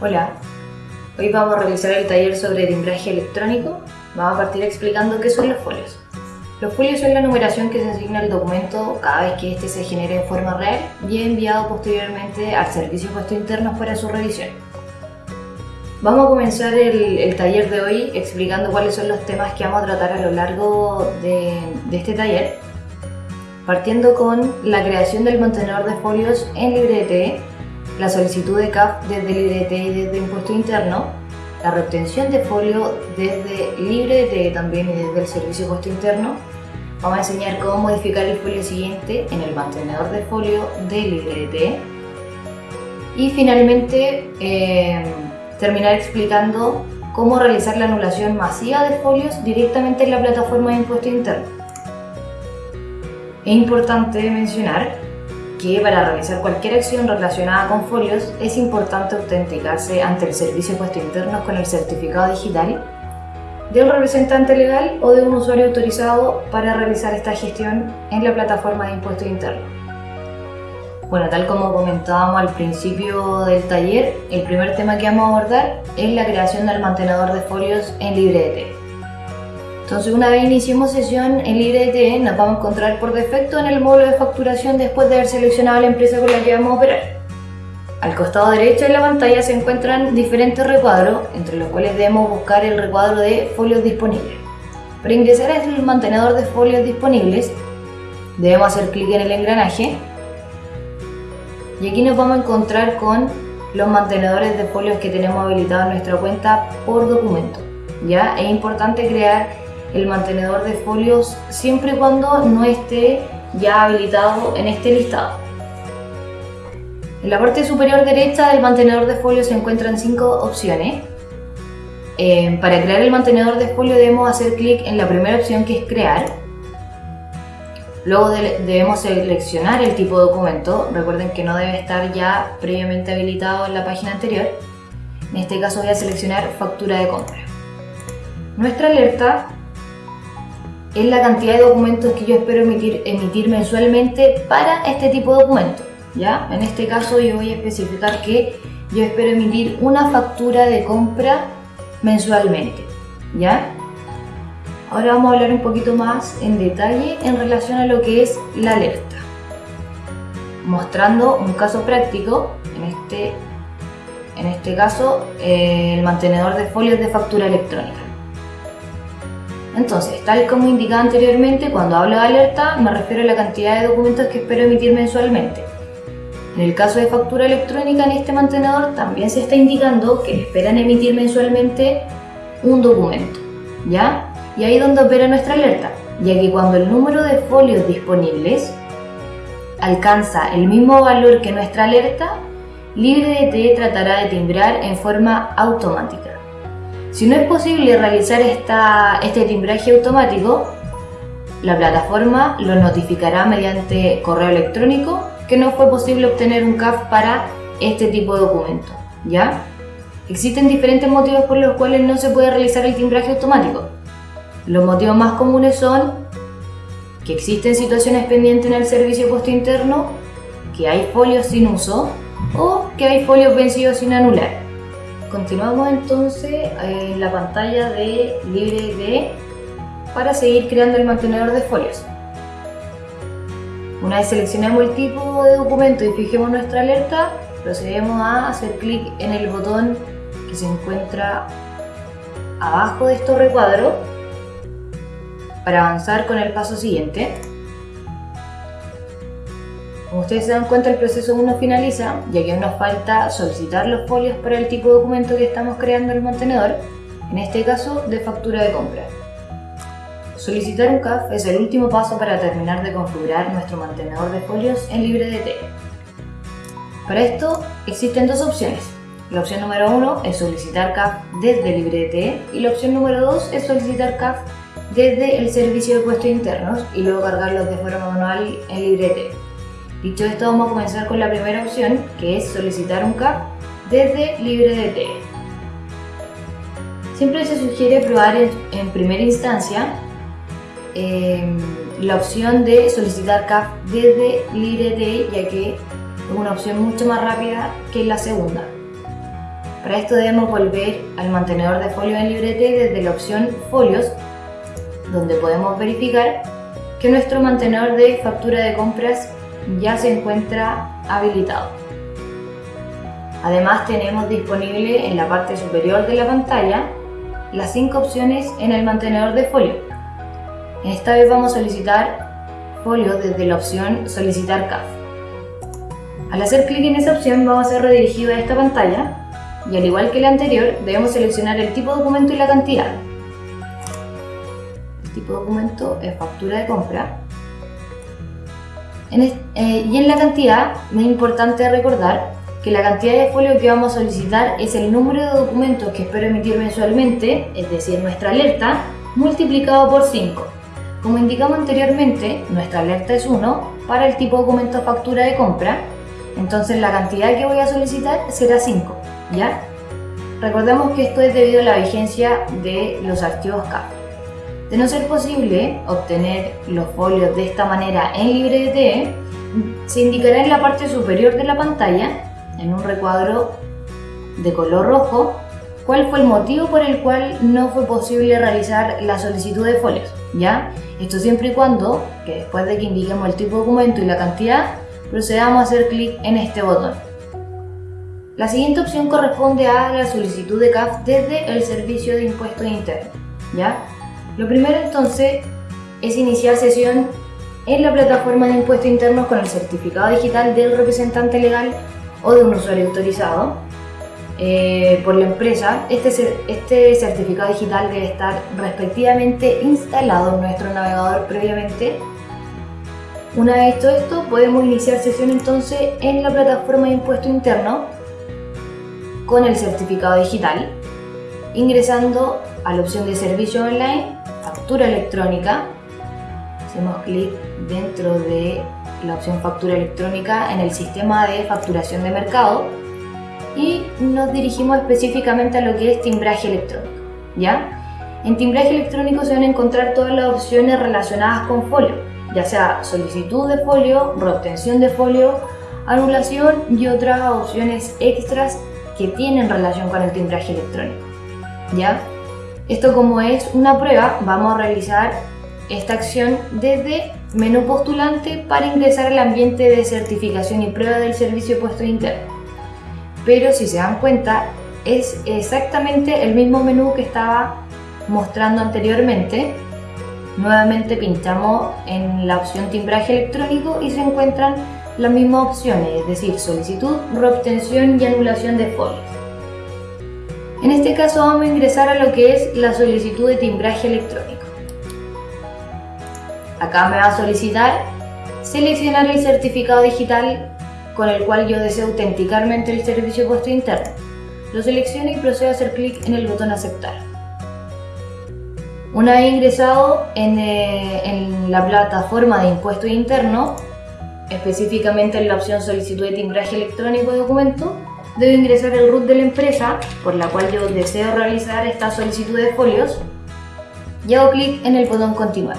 Hola, hoy vamos a realizar el taller sobre timbraje electrónico. Vamos a partir explicando qué son los folios. Los folios son la numeración que se asigna al documento cada vez que éste se genere en forma real y enviado posteriormente al servicio puesto internos para su revisión. Vamos a comenzar el, el, taller de hoy explicando cuáles son los temas que vamos a tratar a lo largo de, de este taller, partiendo con la creación del mantenedor de folios en LibreTE, la solicitud de CAF desde LibreTE y desde Impuesto Interno, la reobtención de folio desde LibreTE también y desde el Servicio Puesto Interno. Vamos a enseñar cómo modificar el folio siguiente en el mantenedor de folio de LibreTE. Y finalmente eh, terminar explicando cómo realizar la anulación masiva de folios directamente en la plataforma de Impuesto Interno. Es importante mencionar que para realizar cualquier acción relacionada con folios es importante autenticarse ante el Servicio de Puesto Internos con el certificado digital de un representante legal o de un usuario autorizado para realizar esta gestión en la plataforma de impuestos internos. Bueno, tal como comentábamos al principio del taller, el primer tema que vamos a abordar es la creación del mantenedor de folios en LibreDT. Entonces una vez iniciemos sesión en LibreDT nos vamos a encontrar por defecto en el módulo de facturación después de haber seleccionado la empresa con la que vamos a operar. Al costado derecho de la pantalla se encuentran diferentes recuadros, entre los cuales debemos buscar el recuadro de folios disponibles. Para ingresar al mantenedor de folios disponibles, debemos hacer clic en el engranaje y aquí nos vamos a encontrar con los mantenedores de folios que tenemos habilitados en nuestra cuenta por documento. Ya es importante crear el mantenedor de folios siempre y cuando no esté ya habilitado en este listado. En la parte superior derecha del mantenedor de folios se encuentran cinco opciones. Eh, para crear el mantenedor de folio debemos hacer clic en la primera opción que es crear. Luego debemos seleccionar el tipo de documento. Recuerden que no debe estar ya previamente habilitado en la página anterior. En este caso voy a seleccionar factura de compra. Nuestra alerta es la cantidad de documentos que yo espero emitir, mensualmente para este tipo de documentos. ¿ya? En este caso yo voy a especificar que yo espero emitir una factura de compra mensualmente. ¿ya? Ahora vamos a hablar un poquito más en detalle en relación a lo que es la alerta. Mostrando un caso práctico, en este, en este caso eh, el mantenedor de folios de factura electrónica. Entonces, tal como indicaba anteriormente, cuando hablo de alerta me refiero a la cantidad de documentos que espero emitir mensualmente. En el caso de factura electrónica en este mantenedor también se está indicando que esperan emitir mensualmente un documento, ¿ya? Y ahí es donde opera nuestra alerta, ya que cuando el número de folios disponibles alcanza el mismo valor que nuestra alerta, LibreDT tratará de timbrar en forma automática. Si no es posible realizar esta, este timbraje automático, la plataforma lo notificará mediante correo electrónico que no fue posible obtener un CAF para este tipo de documento. ¿ya? Existen diferentes motivos por los cuales no se puede realizar el timbraje automático. Los motivos más comunes son que existen situaciones pendientes en el servicio puesto interno, que hay folios sin uso o que hay folios vencidos sin anular. Continuamos entonces en la pantalla de LibreD para seguir creando el mantenedor de folios. Una vez seleccionamos el tipo de documento y fijemos nuestra alerta, procedemos a hacer clic en el botón que se encuentra abajo de estos recuadros para avanzar con el paso siguiente. Como ustedes se dan cuenta, el proceso aún no finaliza, ya que aún nos falta solicitar los folios para el tipo de documento que estamos creando en el mantenedor, en este caso de factura de compra. Solicitar un CAF es el último paso para terminar de configurar nuestro mantenedor de folios en LibreDT. Para esto existen dos opciones. La opción número uno es solicitar CAF desde LibreDT y la opción número dos es solicitar CAF desde el servicio de puestos internos y luego cargarlos de forma manual en LibreDT. Dicho esto, vamos a comenzar con la primera opción, que es solicitar un CAP desde LibreDT. Siempre se sugiere probar en, primera instancia em, la opción de solicitar CAP desde LibreDT, ya que es una opción mucho más rápida que la segunda. Para esto debemos volver al mantenedor de folios en Librete desde la opción Folios, donde podemos verificar que nuestro mantenedor de factura de compras ya se encuentra habilitado. Además tenemos disponible en la parte superior de la pantalla las cinco opciones en el mantenedor de folio. Esta vez vamos a solicitar folio desde la opción Solicitar CAF. Al hacer clic en esa opción vamos a ser redirigidos a esta pantalla y al igual que la anterior debemos seleccionar el tipo de documento y la cantidad. El tipo de documento es factura de compra eh, y en la cantidad es importante recordar que la cantidad de folio que vamos a solicitar es el número de documentos que espero emitir mensualmente, es decir, nuestra alerta, multiplicado por 5. Como indicamos anteriormente, nuestra alerta es 1 para el tipo de documento factura de compra, entonces la cantidad que voy a solicitar será 5, ¿ya? Recordemos que esto es debido a la vigencia de los archivos CAP. De no ser posible obtener los folios de esta manera en LibreDT, se indicará en la parte superior de la pantalla en un recuadro de color rojo cuál fue el motivo por el cual no fue posible realizar la solicitud de folios, ¿ya? Esto siempre y cuando, que después de que indiquemos el tipo de documento y la cantidad, procedamos a hacer clic en este botón. La siguiente opción corresponde a la solicitud de CAF desde el Servicio de Impuestos Internos, ¿ya? Lo primero entonces es iniciar sesión en la plataforma de impuestos internos con el certificado digital del representante legal o de un usuario autorizado eh, por la empresa, este, este certificado digital debe estar respectivamente instalado en nuestro navegador previamente. Una vez hecho esto, podemos iniciar sesión entonces en la plataforma de impuesto interno con el certificado digital, ingresando a la opción de servicio online, factura electrónica, hacemos clic dentro de la opción factura electrónica en el sistema de facturación de mercado y nos dirigimos específicamente a lo que es timbraje electrónico. ¿ya? En timbraje electrónico se van a encontrar todas las opciones relacionadas con folio, ya sea solicitud de folio, reobtención de folio, anulación y otras opciones extras que tienen relación con el timbraje electrónico. ¿ya? Esto como es una prueba, vamos a realizar esta acción desde menú postulante para ingresar al ambiente de certificación y prueba del servicio puesto interno. Pero si se dan cuenta, es exactamente el mismo menú que estaba mostrando anteriormente. Nuevamente pinchamos en la opción timbraje electrónico y se encuentran las mismas opciones, es decir, solicitud, reobtención y anulación de folios. En este caso vamos a ingresar a lo que es la solicitud de timbraje electrónico. Acá me va a solicitar seleccionar el certificado digital con el cual yo deseo autenticarme ante el servicio puesto interno. Lo selecciono y procedo a hacer clic en el botón aceptar. Una vez ingresado en, eh, en, la plataforma de impuesto interno, específicamente en la opción solicitud de timbraje electrónico de documento, debo ingresar el root de la empresa por la cual yo deseo realizar esta solicitud de folios y hago clic en el botón continuar.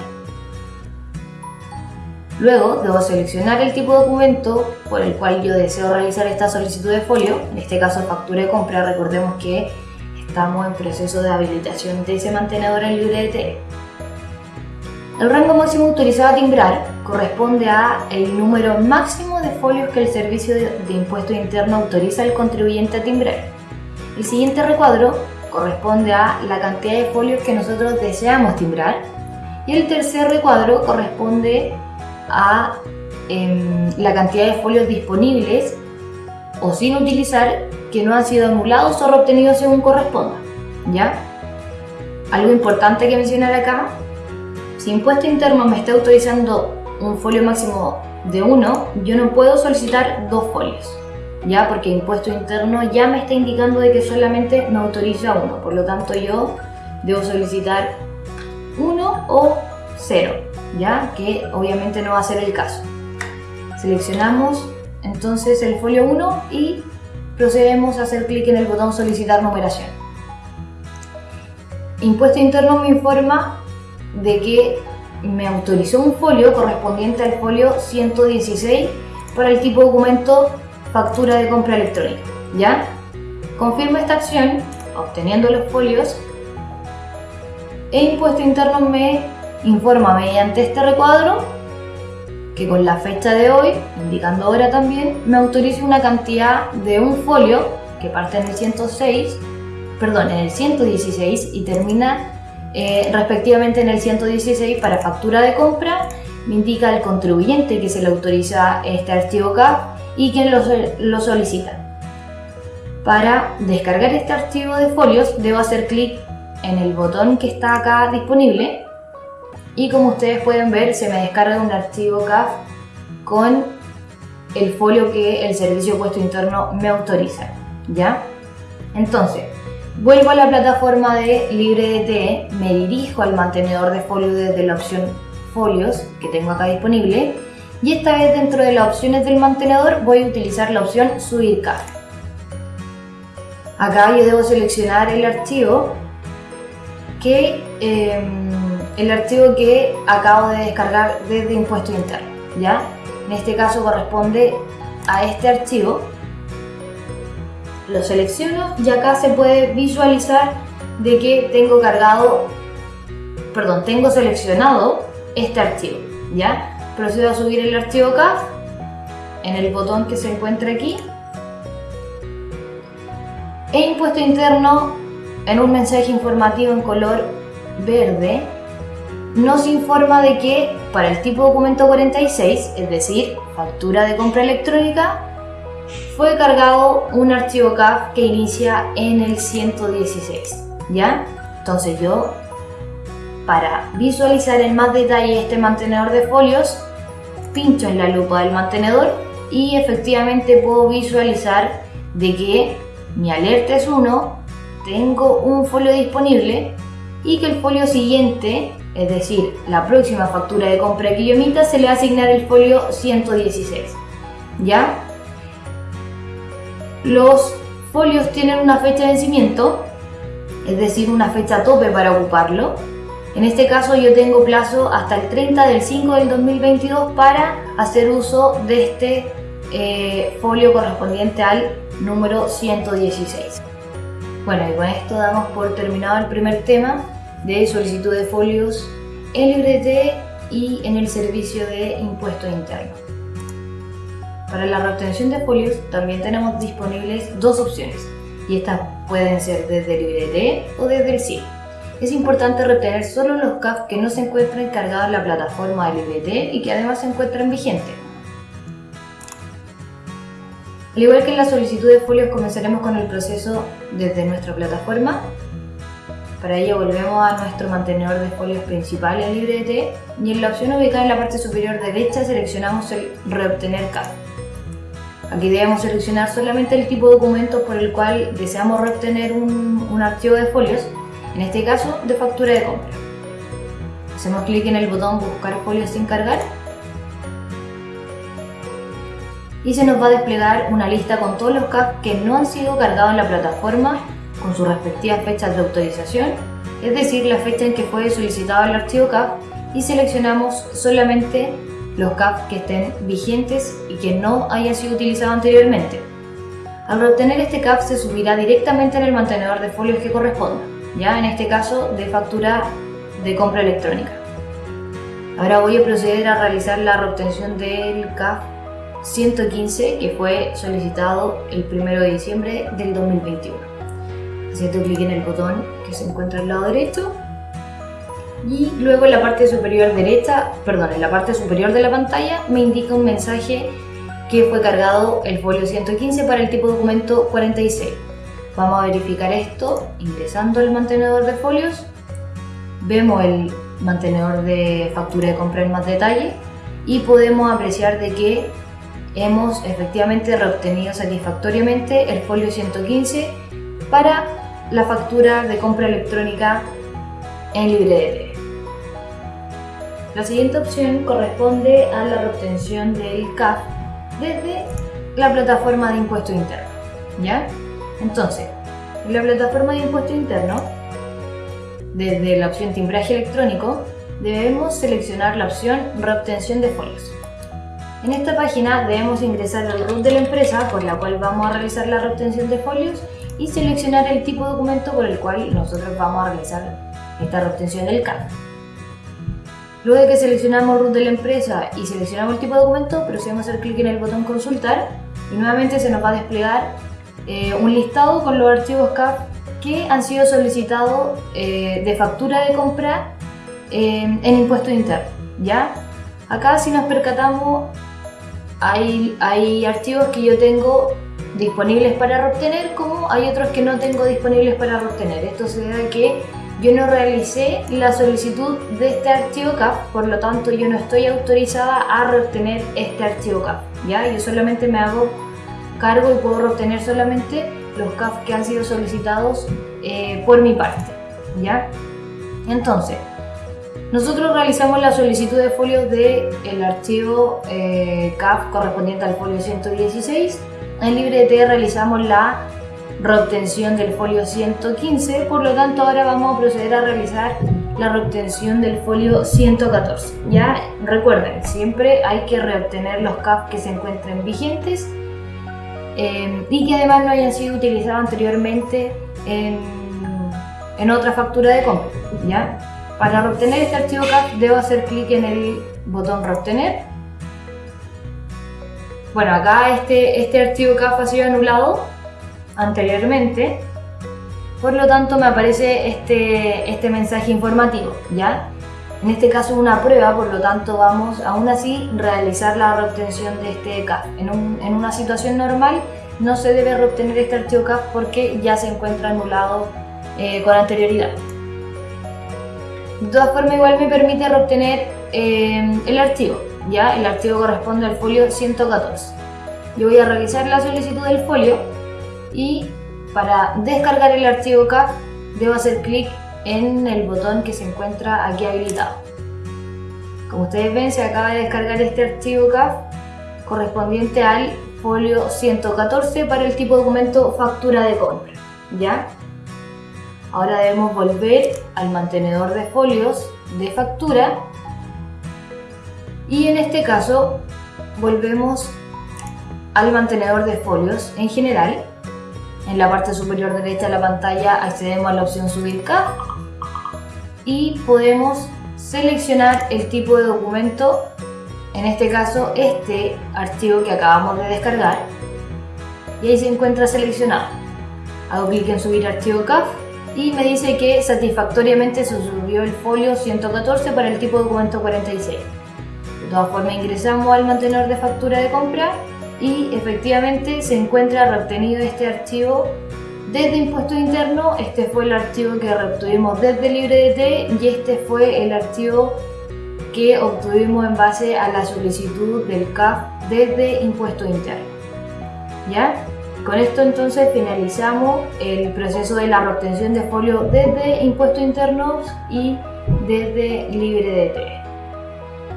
Luego debo seleccionar el tipo de documento por el cual yo deseo realizar esta solicitud de folio, en este caso factura de compra, recordemos que estamos en proceso de habilitación de ese mantenedor en LibreDT. El rango máximo autorizado a timbrar corresponde a el número máximo de folios que el Servicio de Impuesto Interno autoriza al contribuyente a timbrar. El siguiente recuadro corresponde a la cantidad de folios que nosotros deseamos timbrar y el tercer recuadro corresponde a em, la cantidad de folios disponibles o sin utilizar que no han sido anulados o reobtenidos según corresponda. ¿ya? Algo importante que mencionar acá, si impuesto interno me está autorizando un folio máximo de uno, yo no puedo solicitar dos folios, ¿ya? Porque impuesto interno ya me está indicando de que solamente me autoriza uno, por lo tanto yo debo solicitar uno o cero. ¿ya? Que obviamente no va a ser el caso. Seleccionamos entonces el folio 1 y procedemos a hacer clic en el botón solicitar numeración. Impuesto interno me informa de que me autorizó un folio correspondiente al folio 116 para el tipo de documento factura de compra electrónica, ¿ya? Confirmo esta acción obteniendo los folios e Impuesto Interno me informa mediante este recuadro que con la fecha de hoy, indicando ahora también, me autoriza una cantidad de un folio que parte en el 106, perdón, en el 116 y termina eh, respectivamente en el 116 para factura de compra, me indica el contribuyente que se le autoriza este archivo CAF y quien lo, lo solicita. Para descargar este archivo de folios debo hacer clic en el botón que está acá disponible y como ustedes pueden ver se me descarga un archivo CAF con el folio que el servicio puesto interno me autoriza ¿ya? entonces vuelvo a la plataforma de LibreDT me dirijo al mantenedor de folio desde la opción folios que tengo acá disponible y esta vez dentro de las opciones del mantenedor voy a utilizar la opción subir CAF acá yo debo seleccionar el archivo que em, el archivo que acabo de descargar desde impuesto interno, ¿ya? En este caso corresponde a este archivo. Lo selecciono y acá se puede visualizar de que tengo cargado, perdón, tengo seleccionado este archivo, ¿ya? Procedo a subir el archivo CAF en el botón que se encuentra aquí e impuesto interno en un mensaje informativo en color verde nos informa de que para el tipo documento 46, es decir, factura de compra electrónica, fue cargado un archivo CAF que inicia en el 116, ¿ya? Entonces yo, para visualizar en más detalle este mantenedor de folios, pincho en la lupa del mantenedor y efectivamente puedo visualizar de que mi alerta es 1, tengo un folio disponible y que el folio siguiente, es decir, la próxima factura de compra que yo emita, se le va a asignar el folio 116. ¿Ya? Los folios tienen una fecha de vencimiento, es decir, una fecha tope para ocuparlo. En este caso yo tengo plazo hasta el 30 del 5 del 2022 para hacer uso de este eh, folio correspondiente al número 116. Bueno, y con esto damos por terminado el primer tema de solicitud de folios en LibreT y en el servicio de impuesto interno. Para la reobtención de folios también tenemos disponibles dos opciones y estas pueden ser desde LibreT o desde el SIL. Es importante retener solo los CAF que no se encuentren cargados en la plataforma de LibreT y que además se encuentran vigentes. Al igual que en la solicitud de folios comenzaremos con el proceso desde nuestra plataforma. Para ello volvemos a nuestro mantenedor de folios principal en LibreT y en la opción ubicada en la parte superior derecha seleccionamos el reobtener CAF. Aquí debemos seleccionar solamente el tipo de documento por el cual deseamos reobtener un, un archivo de folios, en este caso de factura de compra. Hacemos clic en el botón buscar folios sin cargar y se nos va a desplegar una lista con todos los CAF que no han sido cargados en la plataforma con sus respectivas fechas de autorización, es decir, la fecha en que fue solicitado el archivo CAF y seleccionamos solamente los CAF que estén vigentes y que no hayan sido utilizados anteriormente. Al obtener este CAF se subirá directamente en el mantenedor de folios que corresponda, ya en este caso de factura de compra electrónica. Ahora voy a proceder a realizar la reobtención del CAF 115 que fue solicitado el 1 de diciembre del 2021. Haciendo clic en el botón que se encuentra al lado derecho y luego en la parte superior derecha, perdón, en la parte superior de la pantalla me indica un mensaje que fue cargado el folio 115 para el tipo de documento 46. Vamos a verificar esto ingresando al mantenedor de folios. Vemos el mantenedor de factura de compra en más detalle y podemos apreciar de que hemos efectivamente reobtenido satisfactoriamente el folio 115 para la factura de compra electrónica en LibreDT. La siguiente opción corresponde a la reobtención del CAF desde la plataforma de impuesto interno. ¿ya? Entonces, en la plataforma de impuesto interno, desde la opción timbraje electrónico, debemos seleccionar la opción reobtención de folios. En esta página debemos ingresar el root de la empresa por la cual vamos a realizar la reobtención de folios y seleccionar el tipo de documento por el cual nosotros vamos a realizar esta reobtención del CAF. Luego de que seleccionamos root de la empresa y seleccionamos el tipo de documento, procedemos a hacer clic en el botón consultar y nuevamente se nos va a desplegar eh, un listado con los archivos CAF que han sido solicitados eh, de factura de compra eh, en impuesto interno. ¿ya? Acá si nos percatamos hay, hay archivos que yo tengo disponibles para obtener como hay otros que no tengo disponibles para obtener. Esto se debe a que yo no realicé la solicitud de este archivo CAF, por lo tanto yo no estoy autorizada a reobtener este archivo CAF. ¿ya? Yo solamente me hago cargo y puedo reobtener solamente los CAF que han sido solicitados eh, por mi parte. ¿ya? Entonces, nosotros realizamos la solicitud de folios del el archivo eh, CAF correspondiente al folio 116. En LibreT realizamos la reobtención del folio 115, por lo tanto ahora vamos a proceder a realizar la reobtención del folio 114. Ya recuerden, siempre hay que reobtener los CAF que se encuentren vigentes eh, y que además no hayan sido utilizados anteriormente en, en otra factura de compra. ¿ya? Para reobtener este archivo CAF debo hacer clic en el botón reobtener. Bueno, acá este, este archivo CAF ha sido anulado anteriormente, por lo tanto me aparece este, este mensaje informativo, ¿ya? En este caso una prueba, por lo tanto vamos aún así realizar la reobtención de este CAF. En, en una situación normal no se debe reobtener este archivo CAF porque ya se encuentra anulado eh, con anterioridad. De todas formas igual me permite reobtener eh, el archivo, ya el archivo corresponde al folio 114. Yo voy a realizar la solicitud del folio y para descargar el archivo CAF debo hacer clic en el botón que se encuentra aquí habilitado. Como ustedes ven se acaba de descargar este archivo CAF correspondiente al folio 114 para el tipo de documento factura de compra. ¿ya? Ahora debemos volver al mantenedor de folios de factura y en este caso volvemos al mantenedor de folios en general en la parte superior derecha de la pantalla accedemos a la opción subir CAF y podemos seleccionar el tipo de documento, en este caso este archivo que acabamos de descargar y ahí se encuentra seleccionado. Hago clic en subir archivo CAF y me dice que satisfactoriamente se subió el folio 114 para el tipo de documento 46. De todas formas ingresamos al mantenedor de factura de compra y efectivamente se encuentra reobtenido este archivo desde impuesto interno, este fue el archivo que reobtuvimos desde LibreDT y este fue el archivo que obtuvimos en base a la solicitud del CAF desde impuesto interno. ¿Ya? Con esto entonces finalizamos el proceso de la reobtención de folio desde impuestos internos y desde LibreDT.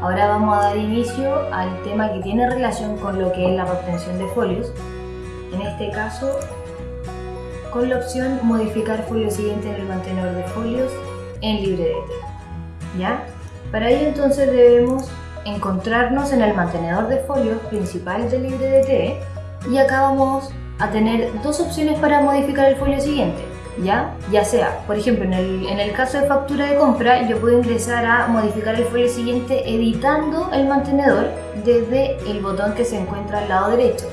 Ahora vamos a dar inicio al tema que tiene relación con lo que es la reobtención de folios. En este caso, con la opción modificar folio siguiente en el mantenedor de folios en LibreDT. ¿Ya? Para ello entonces debemos encontrarnos en el mantenedor de folios principal de LibreDT y acá vamos a tener dos opciones para modificar el folio siguiente. ¿Ya? Ya sea, por ejemplo, en el, en el caso de factura de compra, yo puedo ingresar a modificar el folio siguiente editando el mantenedor desde el botón que se encuentra al lado derecho.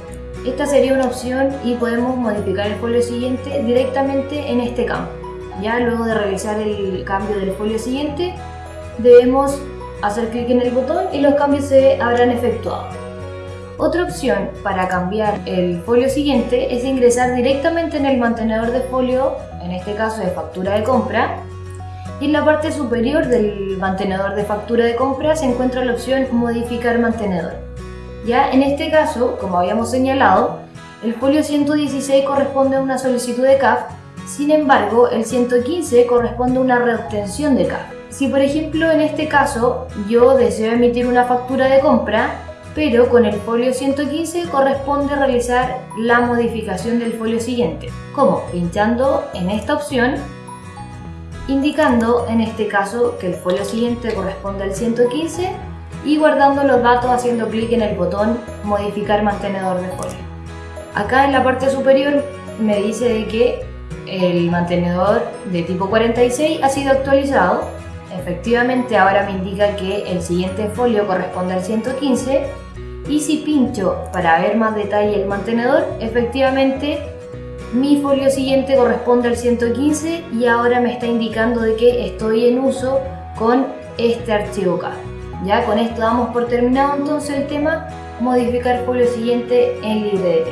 Esta sería una opción y podemos modificar el folio siguiente directamente en este campo. Ya luego de realizar el cambio del folio siguiente, debemos hacer clic en el botón y los cambios se habrán efectuado. Otra opción para cambiar el folio siguiente es ingresar directamente en el mantenedor de folio, en este caso de factura de compra, y en la parte superior del mantenedor de factura de compra se encuentra la opción modificar mantenedor. Ya en este caso, como habíamos señalado, el folio 116 corresponde a una solicitud de CAF, sin embargo el 115 corresponde a una reobtención de CAF. Si por ejemplo en este caso yo deseo emitir una factura de compra, pero con el folio 115 corresponde realizar la modificación del folio siguiente. ¿Cómo? Pinchando en esta opción, indicando en este caso que el folio siguiente corresponde al 115 y guardando los datos haciendo clic en el botón modificar mantenedor de folio. Acá en la parte superior me dice de que el mantenedor de tipo 46 ha sido actualizado. Efectivamente ahora me indica que el siguiente folio corresponde al 115 y si pincho para ver más detalle el mantenedor, efectivamente mi folio siguiente corresponde al 115 y ahora me está indicando de que estoy en uso con este archivo acá. Ya con esto damos por terminado entonces el tema modificar folio siguiente en LibreDT.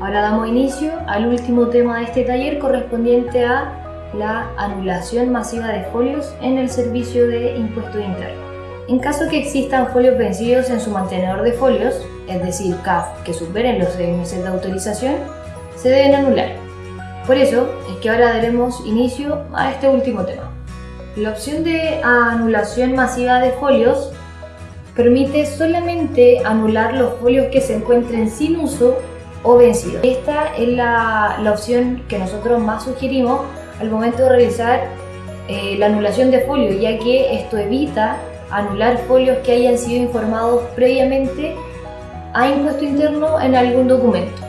Ahora damos inicio al último tema de este taller correspondiente a la anulación masiva de folios en el servicio de impuesto interno. En caso que existan folios vencidos en su mantenedor de folios, es decir, CAF que superen los 6 meses de autorización, se deben anular. Por eso es que ahora daremos inicio a este último tema. La opción de anulación masiva de folios permite solamente anular los folios que se encuentren sin uso o vencidos. Esta es la, opción que nosotros más sugerimos al momento de realizar eh, la anulación de folios, ya que esto evita anular folios que hayan sido informados previamente a impuesto interno en algún documento.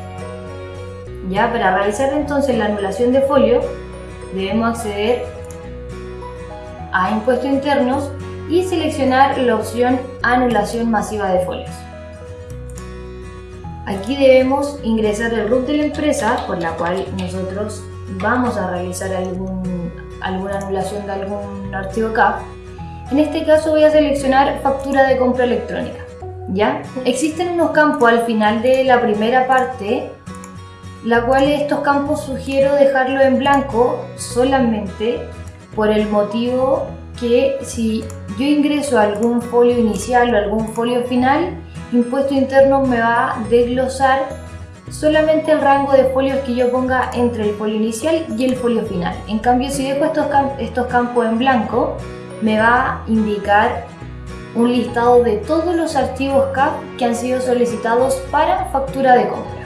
Ya para realizar entonces la anulación de folio debemos acceder a impuestos internos y seleccionar la opción anulación masiva de folios. Aquí debemos ingresar el root de la empresa por la cual nosotros vamos a realizar algún, alguna anulación de algún archivo CAF. En este caso voy a seleccionar factura de compra electrónica. ¿Ya? Existen unos campos al final de la primera parte, la cual estos campos sugiero dejarlo en blanco solamente por el motivo que si yo ingreso algún folio inicial o algún folio final, impuesto interno me va a desglosar solamente el rango de folios que yo ponga entre el folio inicial y el folio final. En cambio, si dejo estos, estos campos en blanco, me va a indicar un listado de todos los archivos CAP que han sido solicitados para factura de compra.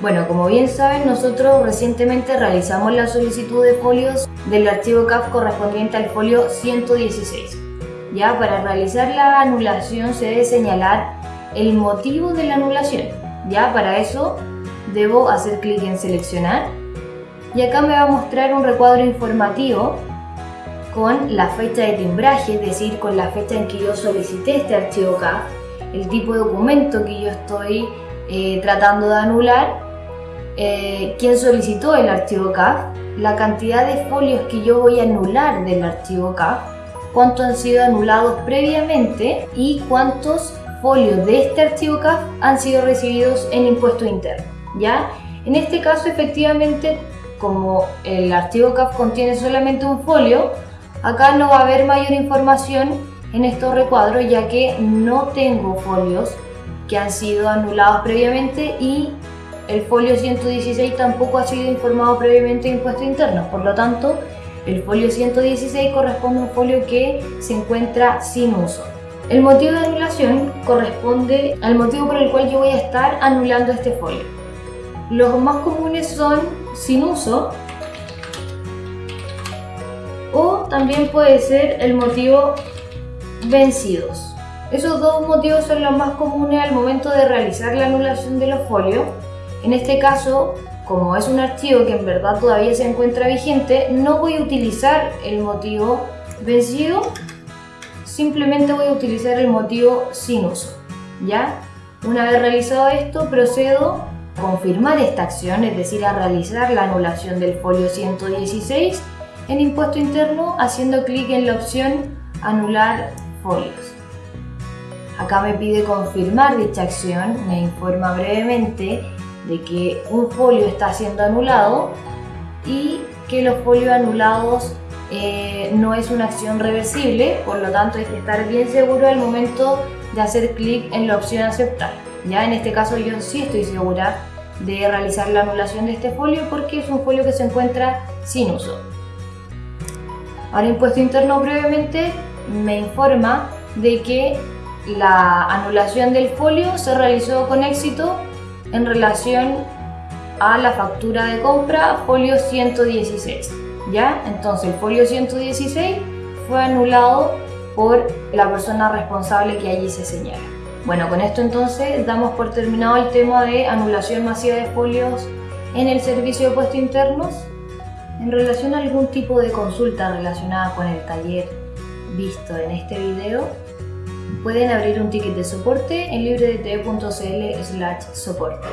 Bueno, como bien saben, nosotros recientemente realizamos la solicitud de folios del archivo CAF correspondiente al folio 116. Ya, para realizar la anulación se debe señalar el motivo de la anulación. Ya, para eso debo hacer clic en seleccionar y acá me va a mostrar un recuadro informativo con la fecha de timbraje, es decir, con la fecha en que yo solicité este archivo CAF, el tipo de documento que yo estoy eh, tratando de anular eh, quién solicitó el archivo CAF, la cantidad de folios que yo voy a anular del archivo CAF, cuántos han sido anulados previamente y cuántos folios de este archivo CAF han sido recibidos en impuesto interno. ¿ya? En este caso, efectivamente, como el archivo CAF contiene solamente un folio, acá no va a haber mayor información en estos recuadros ya que no tengo folios que han sido anulados previamente y el folio 116 tampoco ha sido informado previamente de impuestos internos, por lo tanto, el folio 116 corresponde a un folio que se encuentra sin uso. El motivo de anulación corresponde al motivo por el cual yo voy a estar anulando este folio. Los más comunes son sin uso o también puede ser el motivo vencidos. Esos dos motivos son los más comunes al momento de realizar la anulación de los folios en este caso, como es un archivo que en verdad todavía se encuentra vigente, no voy a utilizar el motivo vencido, simplemente voy a utilizar el motivo sin uso. ¿ya? Una vez realizado esto, procedo a confirmar esta acción, es decir, a realizar la anulación del folio 116 en impuesto interno haciendo clic en la opción anular folios. Acá me pide confirmar dicha acción, me informa brevemente de que un folio está siendo anulado y que los folios anulados eh, no es una acción reversible, por lo tanto hay que estar bien seguro al momento de hacer clic en la opción aceptar. Ya en este caso yo sí estoy segura de realizar la anulación de este folio porque es un folio que se encuentra sin uso. Ahora impuesto interno brevemente me informa de que la anulación del folio se realizó con éxito en relación a la factura de compra folio 116. ¿Ya? Entonces el folio 116 fue anulado por la persona responsable que allí se señala. Bueno, con esto entonces damos por terminado el tema de anulación masiva de folios en el servicio de puestos internos. En relación a algún tipo de consulta relacionada con el taller visto en este video, pueden abrir un ticket de soporte en libredt.cl/soporte.